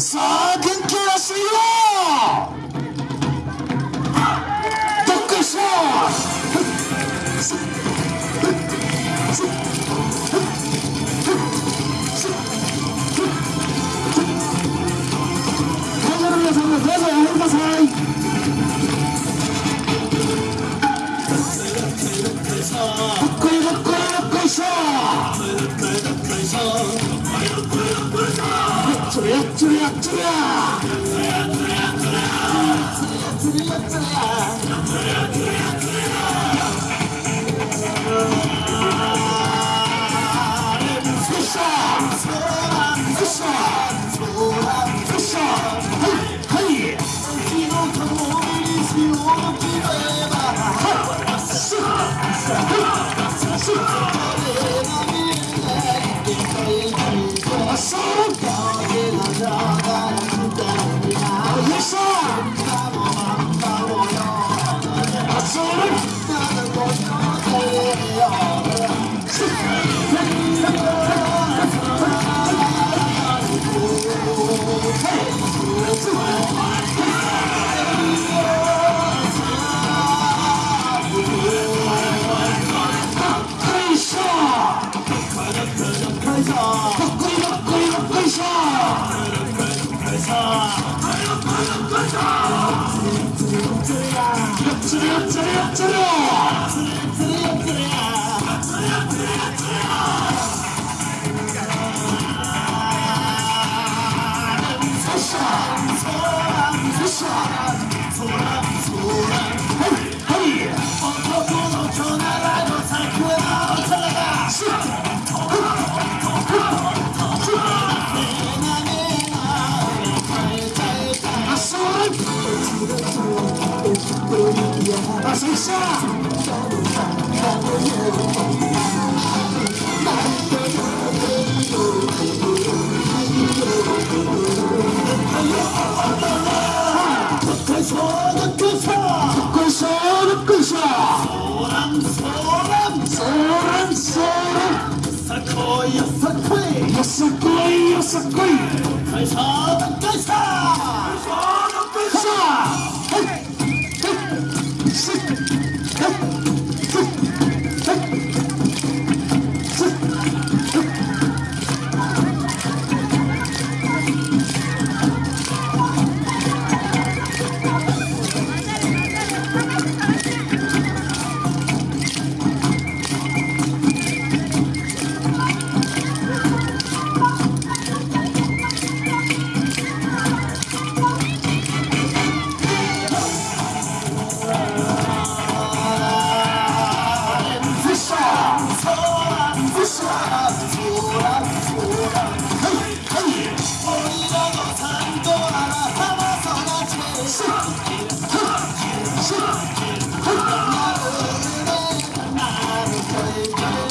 さあ元気を出してみろどっこしょ皆さんもどうぞお入りください。Oh, God. oh Yeah, I say, shot. Soram, soram, soram, soram. Sequoia, sequoia, sequoia, sequoia. Soram, soram, soram. Hey, hey, hey.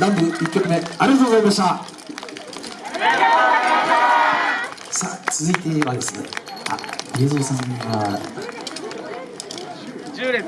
南部1曲目ありがとうございました。さあ続いてはですねあ、さんが。10列